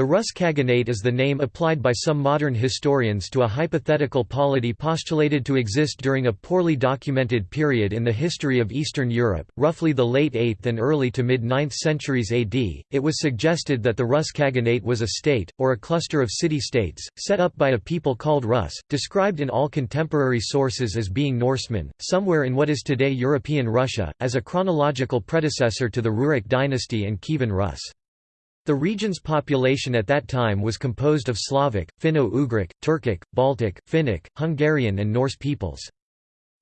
The Rus Khaganate is the name applied by some modern historians to a hypothetical polity postulated to exist during a poorly documented period in the history of Eastern Europe, roughly the late 8th and early to mid-9th centuries AD. It was suggested that the Rus Khaganate was a state, or a cluster of city-states, set up by a people called Rus, described in all contemporary sources as being Norsemen, somewhere in what is today European Russia, as a chronological predecessor to the Rurik dynasty and Kievan Rus. The region's population at that time was composed of Slavic, Finno-Ugric, Turkic, Baltic, Finnic, Hungarian and Norse peoples.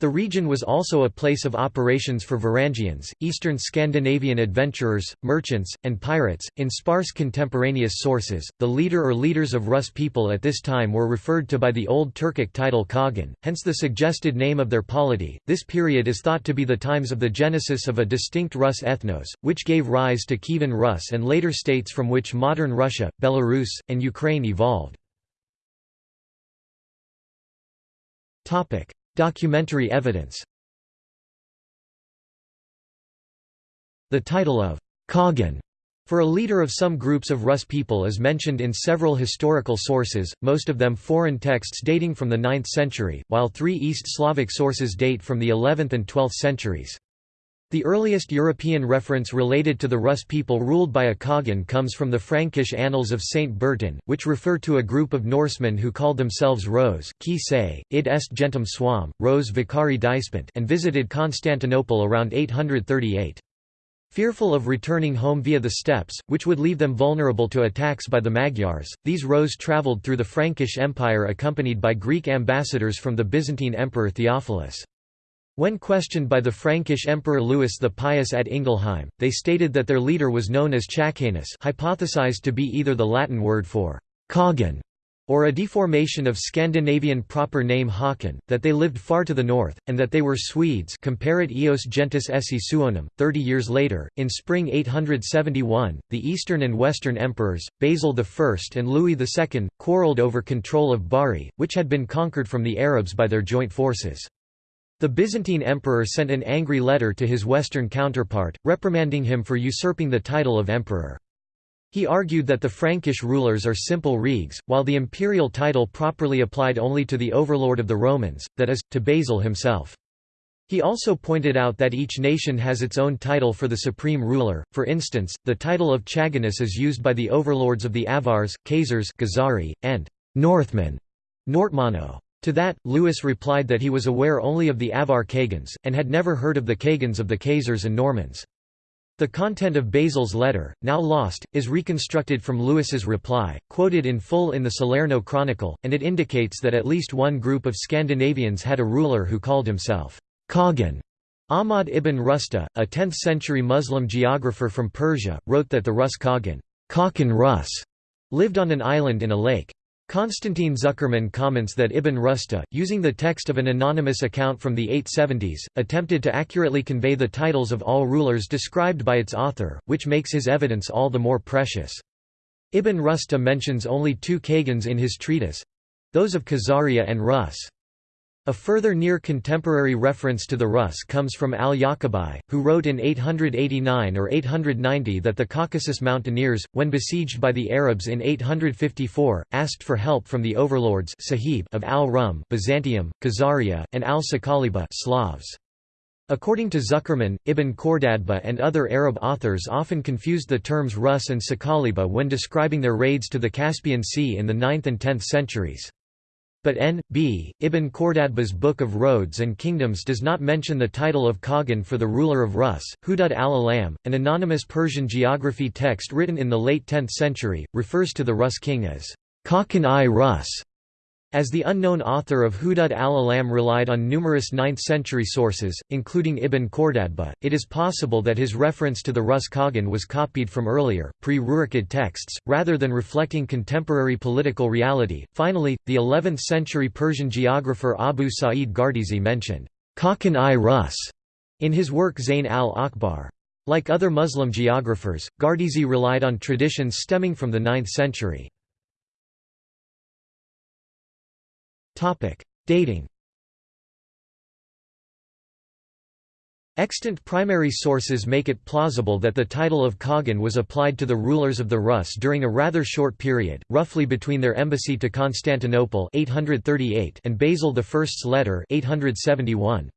The region was also a place of operations for Varangians, eastern Scandinavian adventurers, merchants, and pirates. In sparse contemporaneous sources, the leader or leaders of Rus people at this time were referred to by the Old Turkic title Khagan, hence the suggested name of their polity. This period is thought to be the times of the genesis of a distinct Rus ethnos, which gave rise to Kievan Rus and later states from which modern Russia, Belarus, and Ukraine evolved. Documentary evidence The title of Kagan for a leader of some groups of Rus people is mentioned in several historical sources, most of them foreign texts dating from the 9th century, while three East Slavic sources date from the 11th and 12th centuries. The earliest European reference related to the Rus people ruled by a Khagan comes from the Frankish Annals of Saint Bertin, which refer to a group of Norsemen who called themselves Rose id est gentum suam, Rose vicari dispent and visited Constantinople around 838. Fearful of returning home via the steppes, which would leave them vulnerable to attacks by the Magyars, these Rose travelled through the Frankish Empire accompanied by Greek ambassadors from the Byzantine Emperor Theophilus. When questioned by the Frankish Emperor Louis the Pious at Ingelheim, they stated that their leader was known as Chacanus hypothesized to be either the Latin word for Khagan or a deformation of Scandinavian proper name Håkon, that they lived far to the north, and that they were Swedes comparet eos gentis esse suonum. Thirty years later, in spring 871, the eastern and western emperors, Basil I and Louis II, quarrelled over control of Bari, which had been conquered from the Arabs by their joint forces. The Byzantine emperor sent an angry letter to his western counterpart, reprimanding him for usurping the title of emperor. He argued that the Frankish rulers are simple reges, while the imperial title properly applied only to the overlord of the Romans, that is, to Basil himself. He also pointed out that each nation has its own title for the supreme ruler, for instance, the title of Chaganus is used by the overlords of the Avars, Khazars Ghazari, and Northmen Nortmano. To that, Louis replied that he was aware only of the Avar Khagans, and had never heard of the Khagans of the Khazars and Normans. The content of Basil's letter, now lost, is reconstructed from Louis's reply, quoted in full in the Salerno Chronicle, and it indicates that at least one group of Scandinavians had a ruler who called himself Kagan. Ahmad ibn Rusta, a 10th-century Muslim geographer from Persia, wrote that the Rus Khagan Rus lived on an island in a lake. Konstantin Zuckerman comments that Ibn Rusta, using the text of an anonymous account from the 870s, attempted to accurately convey the titles of all rulers described by its author, which makes his evidence all the more precious. Ibn Rusta mentions only two Khagans in his treatise—those of Khazaria and Rus. A further near-contemporary reference to the Rus comes from al-Yaqubi, who wrote in 889 or 890 that the Caucasus mountaineers, when besieged by the Arabs in 854, asked for help from the overlords of al-Rum Byzantium, Khazaria, and al-Sakaliba Slavs. According to Zuckerman, Ibn Khordadbeh and other Arab authors often confused the terms Rus and Sakaliba when describing their raids to the Caspian Sea in the 9th and 10th centuries. But N. B. Ibn Khordadbeh's Book of Roads and Kingdoms does not mention the title of Khagan for the ruler of Rus. Hudud al-Alam, an anonymous Persian geography text written in the late 10th century, refers to the Rus king as Khakan-i-Rus, as the unknown author of Hudud al-Alam relied on numerous 9th-century sources, including Ibn Khordadbeh, it is possible that his reference to the Rus Khagan was copied from earlier, pre-Rurikid texts, rather than reflecting contemporary political reality. Finally, the 11th-century Persian geographer Abu Sa'id Gardizi mentioned Khakan-i-Rus in his work Zayn al-Akhbar. Like other Muslim geographers, Gardizi relied on traditions stemming from the 9th century. Dating Extant primary sources make it plausible that the title of Khagan was applied to the rulers of the Rus during a rather short period, roughly between their embassy to Constantinople 838 and Basil I's letter 871.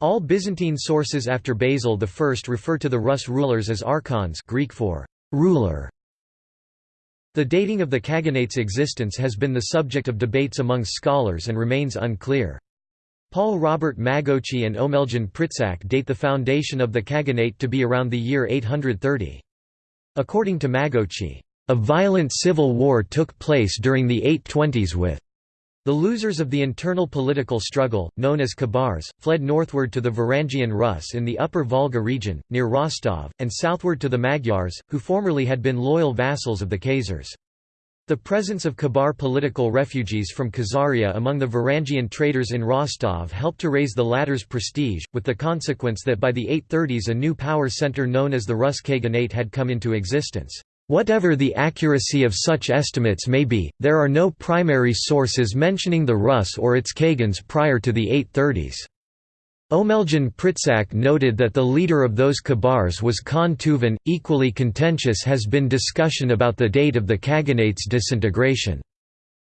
All Byzantine sources after Basil I refer to the Rus rulers as archons Greek for ruler. The dating of the Khaganate's existence has been the subject of debates among scholars and remains unclear. Paul Robert Magocsi and Omeljan Pritsak date the foundation of the Khaganate to be around the year 830. According to Magocsi, "...a violent civil war took place during the 820s with the losers of the internal political struggle, known as Khazars, fled northward to the Varangian Rus in the upper Volga region, near Rostov, and southward to the Magyars, who formerly had been loyal vassals of the Khazars. The presence of Khazar political refugees from Khazaria among the Varangian traders in Rostov helped to raise the latter's prestige, with the consequence that by the 830s a new power center known as the Rus Khaganate had come into existence. Whatever the accuracy of such estimates may be, there are no primary sources mentioning the Rus or its Khagans prior to the 830s. Omeljan Pritsak noted that the leader of those Khazars was Khan Tuvan. Equally contentious has been discussion about the date of the Khaganate's disintegration.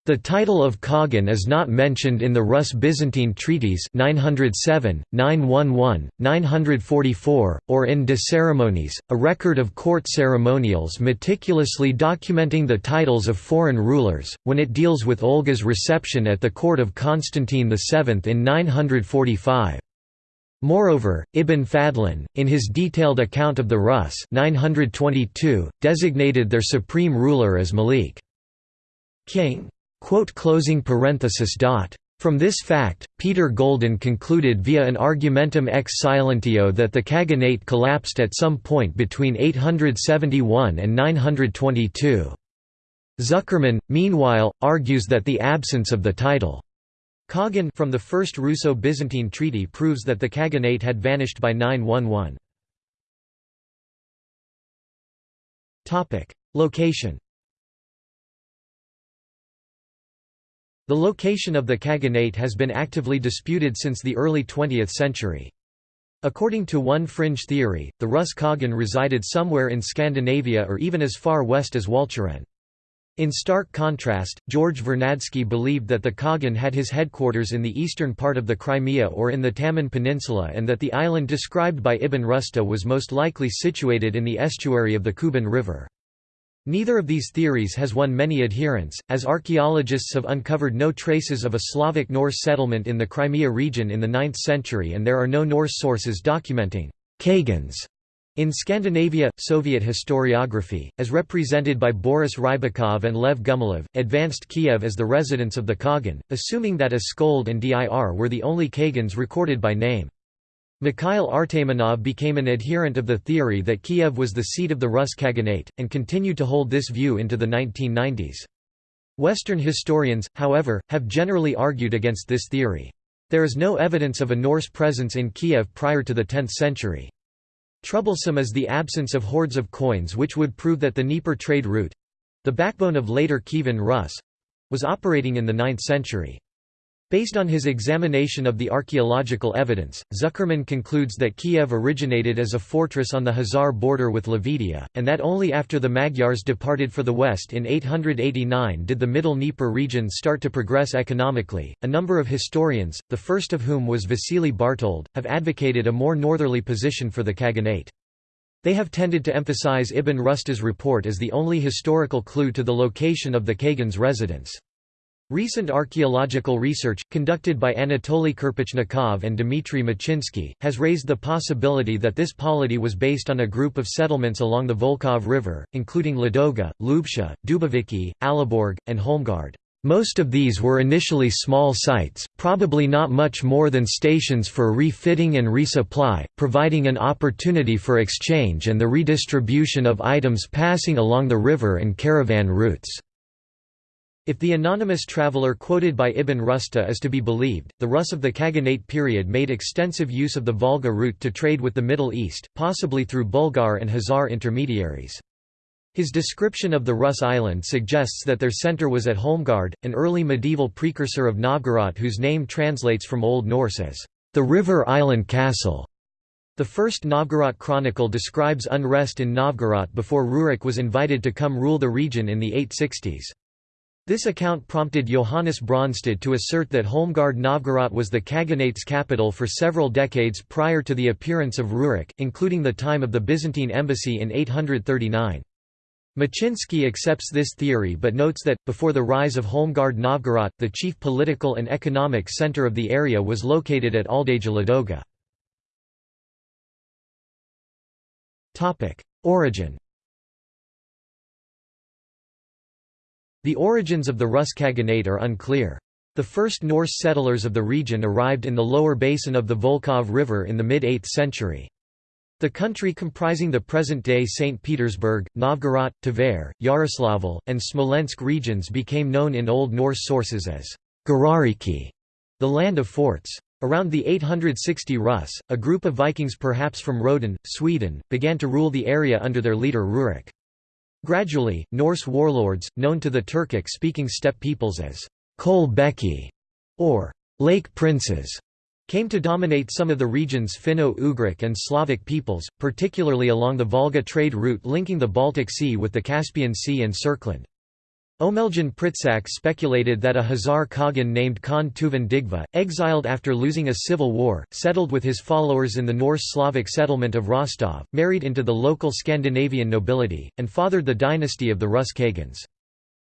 The title of Khagan is not mentioned in the Rus-Byzantine treaties 907, 911, 944, or in De Ceremoniis, a record of court ceremonials meticulously documenting the titles of foreign rulers, when it deals with Olga's reception at the court of Constantine VII in 945. Moreover, Ibn Fadlan, in his detailed account of the Rus 922, designated their supreme ruler as Malik king. From this fact, Peter Golden concluded via an argumentum ex silentio that the Khaganate collapsed at some point between 871 and 922. Zuckerman, meanwhile, argues that the absence of the title Khagan from the First Russo-Byzantine Treaty proves that the Khaganate had vanished by 911. Location The location of the Khaganate has been actively disputed since the early 20th century. According to one fringe theory, the Rus Khagan resided somewhere in Scandinavia or even as far west as Walcheren. In stark contrast, George Vernadsky believed that the Khagan had his headquarters in the eastern part of the Crimea or in the Taman Peninsula and that the island described by Ibn Rusta was most likely situated in the estuary of the Kuban River. Neither of these theories has won many adherents, as archaeologists have uncovered no traces of a Slavic Norse settlement in the Crimea region in the 9th century and there are no Norse sources documenting «Kagans» in Scandinavia, Soviet historiography, as represented by Boris Rybakov and Lev Gumilev, advanced Kiev as the residence of the Kagan, assuming that Askold and Dir were the only Kagans recorded by name. Mikhail Artamonov became an adherent of the theory that Kiev was the seat of the Rus Khaganate, and continued to hold this view into the 1990s. Western historians, however, have generally argued against this theory. There is no evidence of a Norse presence in Kiev prior to the 10th century. Troublesome is the absence of hoards of coins which would prove that the Dnieper trade route—the backbone of later Kievan Rus—was operating in the 9th century. Based on his examination of the archaeological evidence, Zuckerman concludes that Kiev originated as a fortress on the Khazar border with Levedia, and that only after the Magyars departed for the west in 889 did the Middle Dnieper region start to progress economically. A number of historians, the first of whom was Vasily Bartold, have advocated a more northerly position for the Khaganate. They have tended to emphasize Ibn Rusta's report as the only historical clue to the location of the Khagan's residence. Recent archaeological research, conducted by Anatoly Kirpichnikov and Dmitry Machinsky, has raised the possibility that this polity was based on a group of settlements along the Volkhov River, including Ladoga, Lubsha, Duboviki, Alaborg, and Holmgard. Most of these were initially small sites, probably not much more than stations for refitting and resupply, providing an opportunity for exchange and the redistribution of items passing along the river and caravan routes. If the anonymous traveller quoted by Ibn Rusta is to be believed, the Rus of the Khaganate period made extensive use of the Volga route to trade with the Middle East, possibly through Bulgar and Khazar intermediaries. His description of the Rus island suggests that their center was at Holmgard, an early medieval precursor of Novgorod whose name translates from Old Norse as, "...the river island castle". The first Novgorod chronicle describes unrest in Novgorod before Rurik was invited to come rule the region in the 860s. This account prompted Johannes Brøndsted to assert that Holmgard Novgorod was the Khaganate's capital for several decades prior to the appearance of Rurik, including the time of the Byzantine embassy in 839. Machinsky accepts this theory but notes that, before the rise of Holmgard Novgorod, the chief political and economic center of the area was located at Aldeigja Ladoga. Origin The origins of the Rus Khaganate are unclear. The first Norse settlers of the region arrived in the lower basin of the Volkhov River in the mid-8th century. The country comprising the present-day St. Petersburg, Novgorod, Tver, Yaroslavl, and Smolensk regions became known in Old Norse sources as Gardariki, the land of forts. Around the 860 Rus, a group of Vikings perhaps from Roden, Sweden, began to rule the area under their leader Rurik. Gradually, Norse warlords, known to the Turkic-speaking steppe peoples as Kol Beki or Lake Princes, came to dominate some of the region's Finno-Ugric and Slavic peoples, particularly along the Volga trade route linking the Baltic Sea with the Caspian Sea and Serkland. Omeljan Pritsak speculated that a Khazar Khagan named Khan Tuvan Dyggvi, exiled after losing a civil war, settled with his followers in the Norse Slavic settlement of Rostov, married into the local Scandinavian nobility, and fathered the dynasty of the Rus Khagans.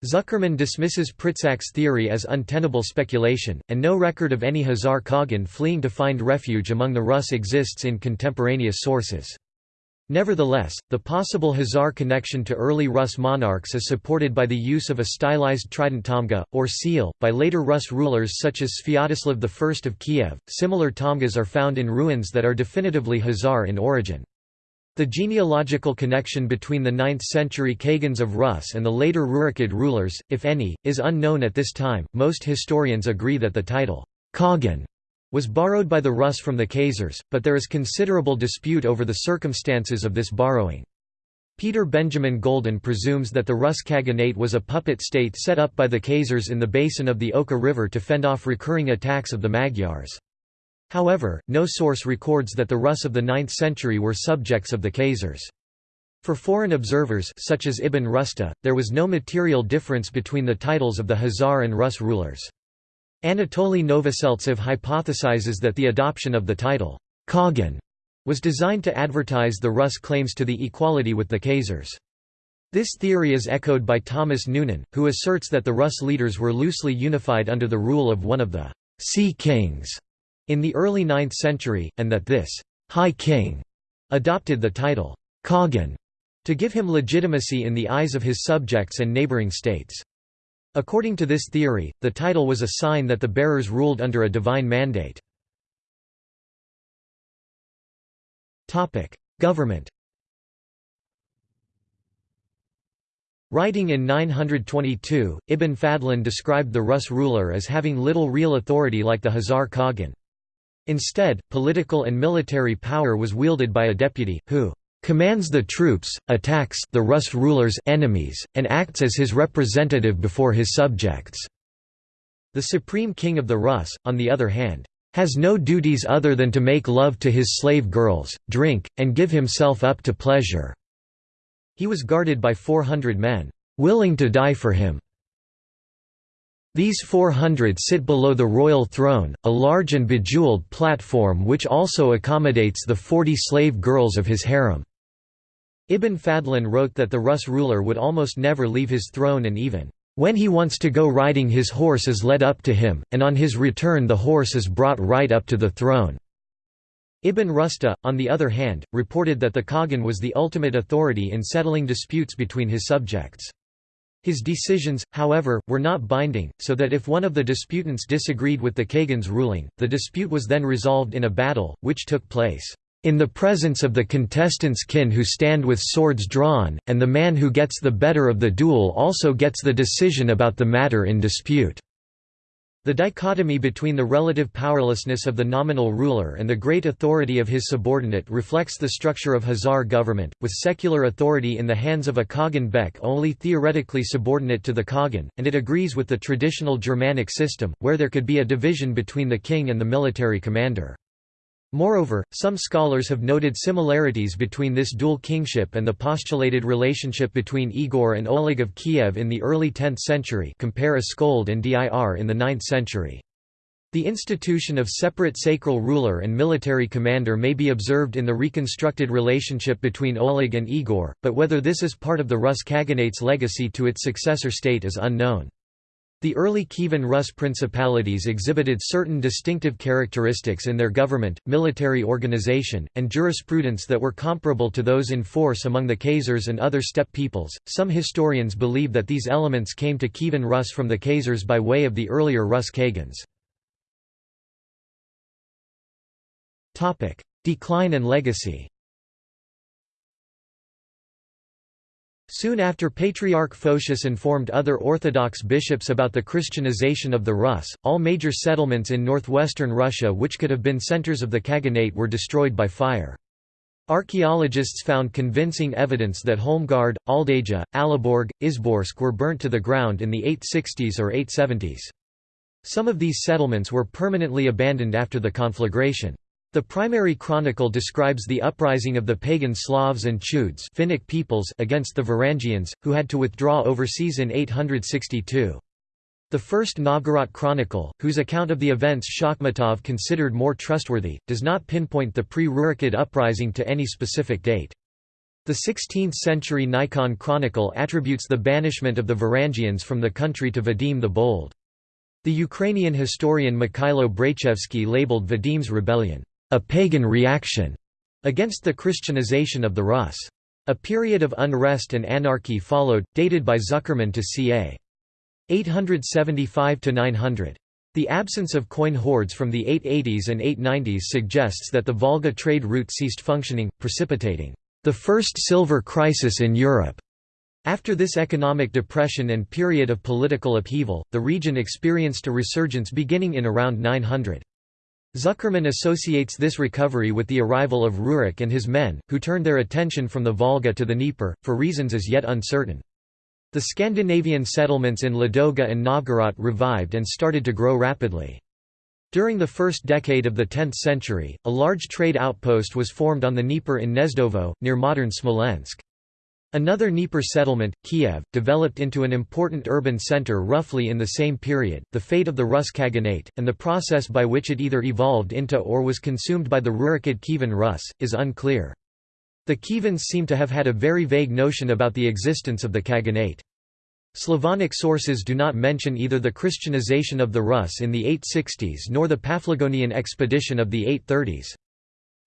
Zuckerman dismisses Pritsak's theory as untenable speculation, and no record of any Khazar Khagan fleeing to find refuge among the Rus exists in contemporaneous sources. Nevertheless, the possible Khazar connection to early Rus monarchs is supported by the use of a stylized trident tamga, or seal, by later Rus rulers such as Sviatoslav I of Kiev. Similar tamgas are found in ruins that are definitively Khazar in origin. The genealogical connection between the 9th century Khagans of Rus and the later Rurikid rulers, if any, is unknown at this time. Most historians agree that the title, Khagan, was borrowed by the Rus from the Khazars, but there is considerable dispute over the circumstances of this borrowing. Peter Benjamin Golden presumes that the Rus Khaganate was a puppet state set up by the Khazars in the basin of the Oka River to fend off recurring attacks of the Magyars. However, no source records that the Rus of the 9th century were subjects of the Khazars. For foreign observers such as Ibn Rusta, there was no material difference between the titles of the Khazar and Rus rulers. Anatoly Novoseltsev hypothesizes that the adoption of the title, Kagan, was designed to advertise the Rus' claims to the equality with the Khazars. This theory is echoed by Thomas Noonan, who asserts that the Rus leaders were loosely unified under the rule of one of the Sea Kings in the early 9th century, and that this High King adopted the title Kagan to give him legitimacy in the eyes of his subjects and neighboring states. According to this theory, the title was a sign that the bearers ruled under a divine mandate. Government Writing in 922, Ibn Fadlan described the Rus ruler as having little real authority like the Khazar Khagan. Instead, political and military power was wielded by a deputy, who commands the troops, attacks the Rus ruler's enemies, and acts as his representative before his subjects. The supreme king of the Rus, on the other hand, has no duties other than to make love to his slave girls, drink, and give himself up to pleasure." He was guarded by 400 men, "...willing to die for him." These 400 sit below the royal throne, a large and bejeweled platform which also accommodates the 40 slave girls of his harem. Ibn Fadlan wrote that the Rus ruler would almost never leave his throne and even, "...when he wants to go riding his horse is led up to him, and on his return the horse is brought right up to the throne." Ibn Rusta, on the other hand, reported that the Khagan was the ultimate authority in settling disputes between his subjects. His decisions, however, were not binding, so that if one of the disputants disagreed with the Khagan's ruling, the dispute was then resolved in a battle, which took place in the presence of the contestants' kin who stand with swords drawn, and the man who gets the better of the duel also gets the decision about the matter in dispute." The dichotomy between the relative powerlessness of the nominal ruler and the great authority of his subordinate reflects the structure of Khazar government, with secular authority in the hands of a Khagan Bek only theoretically subordinate to the Khagan, and it agrees with the traditional Germanic system, where there could be a division between the king and the military commander. Moreover, some scholars have noted similarities between this dual kingship and the postulated relationship between Igor and Oleg of Kiev in the early 10th century compare Askold and Dir in the 9th century. The institution of separate sacral ruler and military commander may be observed in the reconstructed relationship between Oleg and Igor, but whether this is part of the Rus Khaganate's legacy to its successor state is unknown. The early Kievan Rus principalities exhibited certain distinctive characteristics in their government, military organization, and jurisprudence that were comparable to those in force among the Khazars and other steppe peoples. Some historians believe that these elements came to Kievan Rus from the Khazars by way of the earlier Rus Khagans. Decline and legacy Soon after Patriarch Photius informed other Orthodox bishops about the Christianization of the Rus, all major settlements in northwestern Russia which could have been centers of the Khaganate were destroyed by fire. Archaeologists found convincing evidence that Holmgard, Aldeigja, Alaborg, Izborsk were burnt to the ground in the 860s or 870s. Some of these settlements were permanently abandoned after the conflagration. The primary chronicle describes the uprising of the pagan Slavs and Chudes Finnic peoples against the Varangians, who had to withdraw overseas in 862. The first Novgorod chronicle, whose account of the events Shakhmatov considered more trustworthy, does not pinpoint the pre-Rurikid uprising to any specific date. The 16th-century Nikon chronicle attributes the banishment of the Varangians from the country to Vadim the Bold. The Ukrainian historian Mikhailo Braichevsky labeled Vadim's rebellion, a pagan reaction against the Christianization of the Rus. A period of unrest and anarchy followed, dated by Zuckerman to ca. 875–900. The absence of coin hoards from the 880s and 890s suggests that the Volga trade route ceased functioning, precipitating the first silver crisis in Europe. After this economic depression and period of political upheaval, the region experienced a resurgence beginning in around 900. Zuckerman associates this recovery with the arrival of Rurik and his men, who turned their attention from the Volga to the Dnieper, for reasons as yet uncertain. The Scandinavian settlements in Ladoga and Novgorod revived and started to grow rapidly. During the first decade of the 10th century, a large trade outpost was formed on the Dnieper in Gnezdovo, near modern Smolensk. Another Dnieper settlement, Kiev, developed into an important urban center roughly in the same period. The fate of the Rus Khaganate, and the process by which it either evolved into or was consumed by the Rurikid Kievan Rus, is unclear. The Kievans seem to have had a very vague notion about the existence of the Khaganate. Slavonic sources do not mention either the Christianization of the Rus in the 860s nor the Paphlagonian expedition of the 830s.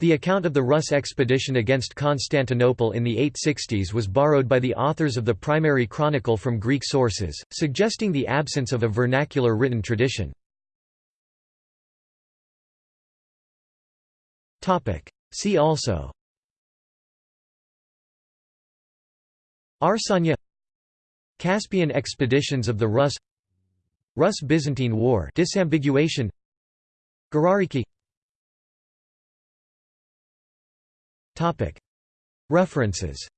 The account of the Rus expedition against Constantinople in the 860s was borrowed by the authors of the primary chronicle from Greek sources, suggesting the absence of a vernacular written tradition. See also. Arsania Caspian expeditions of the Rus. Rus-Byzantine War. Disambiguation. Gardariki References